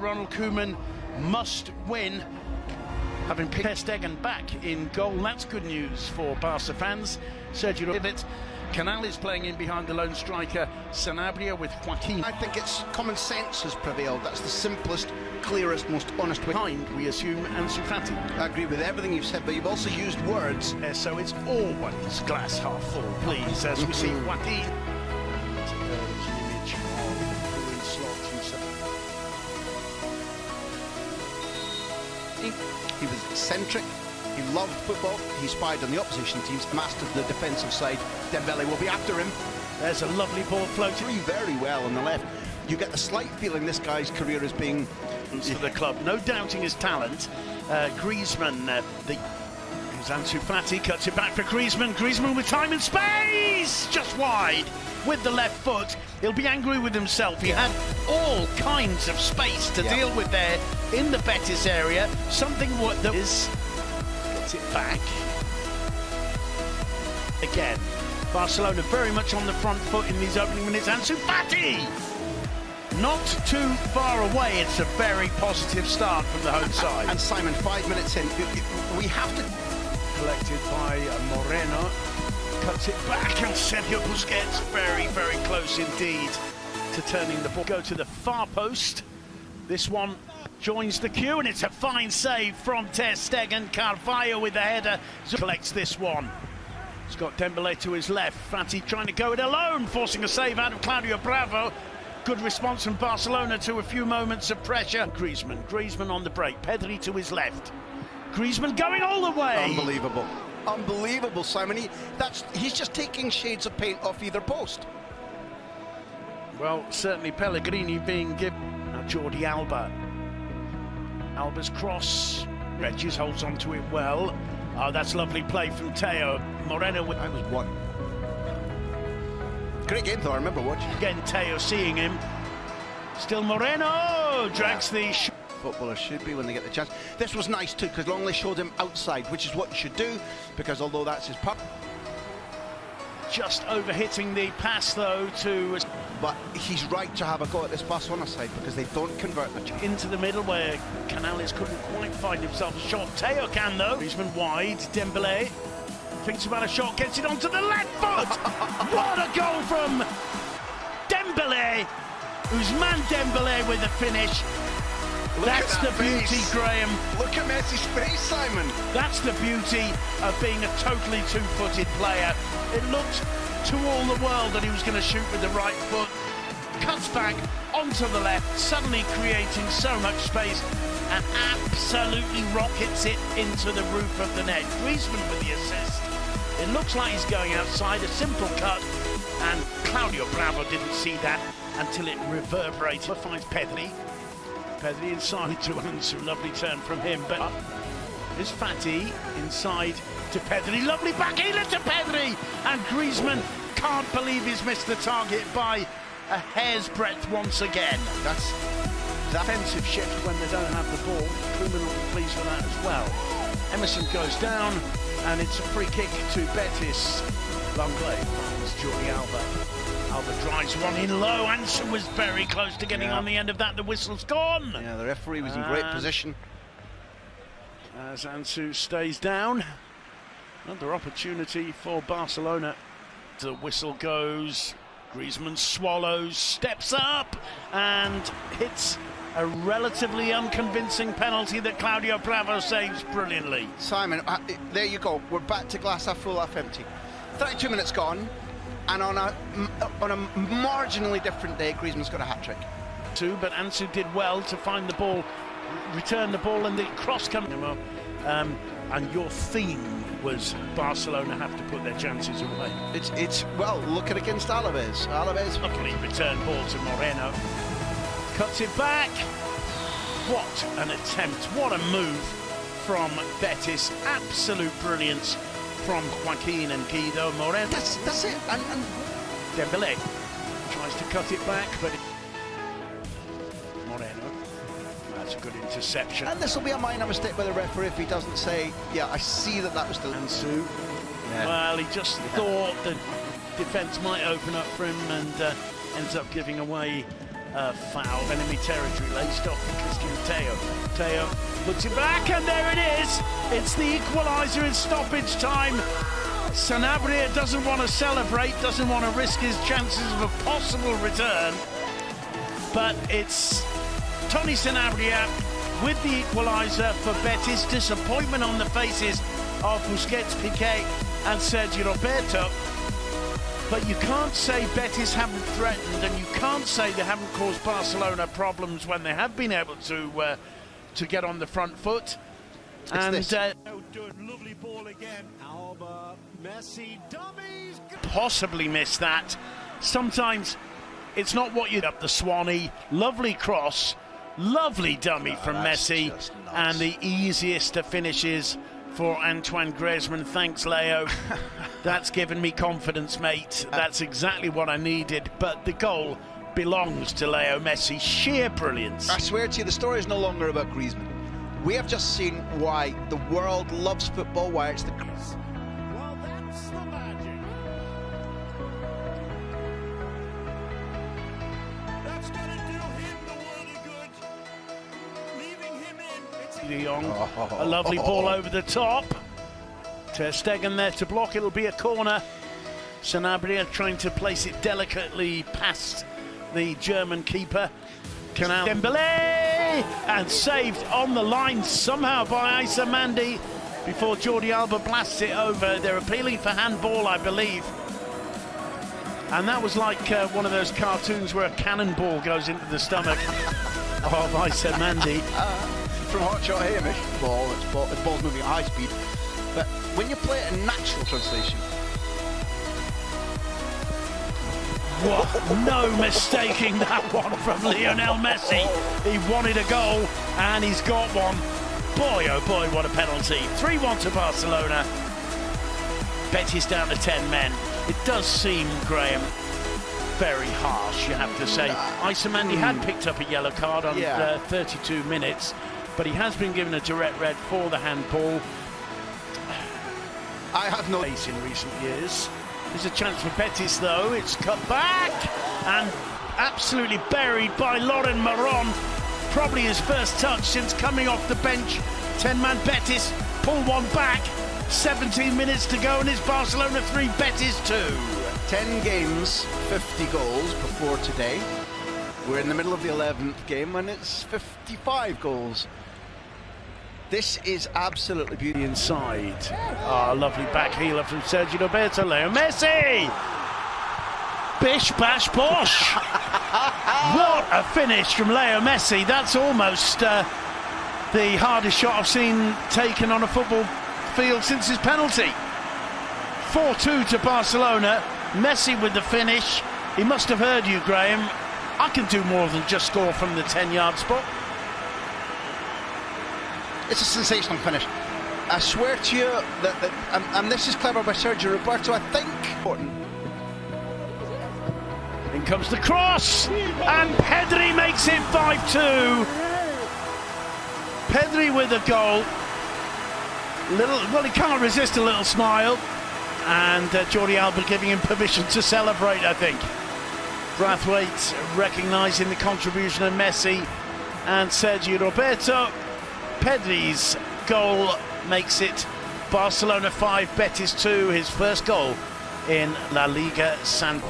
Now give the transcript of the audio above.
Ronald Koeman must win. Having picked Ter Stegen back in goal, that's good news for Barca fans. Sergio Rivet. Canal is playing in behind the lone striker Sanabria with Joaquin. I think it's common sense has prevailed. That's the simplest, clearest, most honest way. Behind, we assume, Ansu Fati. I agree with everything you've said, but you've also used words. Uh, so it's always glass half full, please, as we see Joaquin. He was eccentric. He loved football. He spied on the opposition teams, mastered the defensive side. Dembele will be after him. There's a lovely ball floating Three very well on the left. You get the slight feeling this guy's career is being for the club. No doubting his talent. Uh, Griezmann, uh, the Ansu Fati, cuts it back for Griezmann. Griezmann with time and space! Just wide with the left foot. He'll be angry with himself. He had all kinds of space to Yeah. deal with there in the Betis area. Something what that is gets it back. Again. Barcelona very much on the front foot in these opening minutes. Ansu Fati! Not too far away. It's a very positive start from the home side. And Simon, five minutes in, we have to. collected by uh, Moreno. Cuts it back and Sergio Busquets very, very close indeed to turning the ball. Go to the far post. This one joins the queue and it's a fine save from Ter Stegen. Carvalho with the header collects this one. He's got Dembele to his left. Fati trying to go it alone, forcing a save out of Claudio Bravo. Good response from Barcelona to a few moments of pressure. Griezmann, Griezmann on the break. Pedri to his left. Griezmann going all the way. Unbelievable. Unbelievable, Simon. He, that's, he's just taking shades of paint off either post. Well, certainly Pellegrini being given. Now Jordi Alba. Alba's cross. Regis holds on to it well. Oh, that's lovely play from Teo. Moreno with I was one. Great game, though. I remember watching. again Teo seeing him. Still Moreno drags the sh- Footballers should be when they get the chance. This was nice too because Lenglet showed him outside, which is what you should do because although that's his pup, just over hitting the pass though to but he's right to have a go at this Barcelona side because they don't convert the chance. into the middle where Canales couldn't quite find himself a shot. Teo can though. Griezmann wide. Dembele thinks about a shot, gets it onto the left foot. what a goal from Dembele. Ousmane Dembele with the finish. Look That's at the that beauty, face. Graham. Look at Messi's face, Simon. That's the beauty of being a totally two-footed player. It looked to all the world that he was going to shoot with the right foot. Cuts back onto the left, suddenly creating so much space and absolutely rockets it into the roof of the net. Griezmann with the assist. It looks like he's going outside, a simple cut, and Claudio Bravo didn't see that until it reverberated. Finds Pedri. Pedri inside to Ansu, lovely turn from him, but is Fati inside to Pedri, lovely backheel to Pedri, and Griezmann can't believe he's missed the target by a hair's breadth once again. That's that. Defensive shift when they don't have the ball. Koeman will be pleased with that as well. Emerson goes down, and it's a free kick to Betis. Lenglet finds Jordi Alba. Alba drives one in low. Ansu was very close to getting Yeah. on the end of that. The whistle's gone. Yeah, the referee was in great position. As Ansu stays down. Another opportunity for Barcelona. The whistle goes. Griezmann swallows, steps up, and hits a relatively unconvincing penalty that Claudio Bravo saves brilliantly. Simon, uh, there you go. We're back to glass half full, half empty. 32 minutes gone, and on a m- on a marginally different day, Griezmann's got a hat trick. Two, but Ansu did well to find the ball, return the ball, and the cross coming. Um, and your theme was Barcelona have to put their chances away. It's it's well, look at against Alaves. Alaves. Luckily, return ball to Moreno. Cuts it back. What an attempt. What a move from Betis. Absolute brilliance from Joaquin and Guido Moreno. That's that's it. And, and Dembele tries to cut it back, but Moreno. That's a good interception. and this will be a minor mistake by the referee if he doesn't say, yeah, I see that that was still. Ansu. Yeah. Well, he just thought the defence might open up for him and uh, ends up giving away a foul, of enemy territory, laced off for Cristian Tello. Tello puts it back, and there it is. It's the equaliser in stoppage time. Sanabria doesn't want to celebrate, doesn't want to risk his chances of a possible return. But it's Tony Sanabria with the equaliser for Betis. Disappointment on the faces of Busquets, Piqué, and Sergio Roberto. But you can't say Betis haven't threatened, and you can't say they haven't caused Barcelona problems when they have been able to uh, to get on the front foot. It's and this. uh, lovely ball again. Alba, Messi, dummies. possibly miss that. Sometimes it's not what you'd up the Swanee. Lovely cross, lovely dummy from Messi, just nuts. and the easiest of finishes for Antoine Griezmann. Thanks, Leo. That's given me confidence, mate. That's exactly what I needed. But the goal belongs to Leo Messi. Sheer brilliance. I swear to you, the story is no longer about Griezmann. We have just seen why the world loves football, why it's the Well, that's the magic. De Jong, a lovely ball over the top. Ter Stegen there to block. It'll be a corner. Sanabria trying to place it delicately past the German keeper. Canal Dembele and saved on the line somehow by Aïssa Mandi before Jordi Alba blasts it over. They're appealing for handball, I believe. And that was like uh, one of those cartoons where a cannonball goes into the stomach of Aïssa Mandi. from Hot Shot Hamish. Ball, it's ball, the ball's moving at high speed. But when you play it in natural translation, What? No mistaking that one from Lionel Messi. He wanted a goal and he's got one. Boy, oh boy, what a penalty. 3 1 to Barcelona. Betis down to 10 men. It does seem, Graham, very harsh, you have to say. Aïssa Mandi had picked up a yellow card on Yeah. uh, 32 minutes, but he has been given a direct red for the handball I have no. pace in recent years. There's a chance for Betis though. It's cut back and absolutely buried by Loren Morón. Probably his first touch since coming off the bench. 10 man Betis pull one back. 17 minutes to go and it's Barcelona 3, Betis 2. 10 games, 50 goals before today. We're in the middle of the 11th game and it's 55 goals. This is absolutely beautiful. Inside. Ah, lovely back healer from Sergio Roberto. Leo Messi! Bish bash bosh! what a finish from Leo Messi. That's almost uh, the hardest shot I've seen taken on a football field since his penalty. 4 2 to Barcelona. Messi with the finish. He must have heard you, Graham. I can do more than just score from the 10 yard spot. It's a sensational finish. I swear to you that, that and, and this is clever by Sergio Roberto, I think. In comes the cross, and Pedri makes it 5 2. Pedri with a goal. Little, well, he can't resist a little smile, and uh, Jordi Alba giving him permission to celebrate, I think. Braithwaite recognising the contribution of Messi and Sergio Roberto. Pedri's goal makes it Barcelona 5, Betis 2, his first goal in La Liga San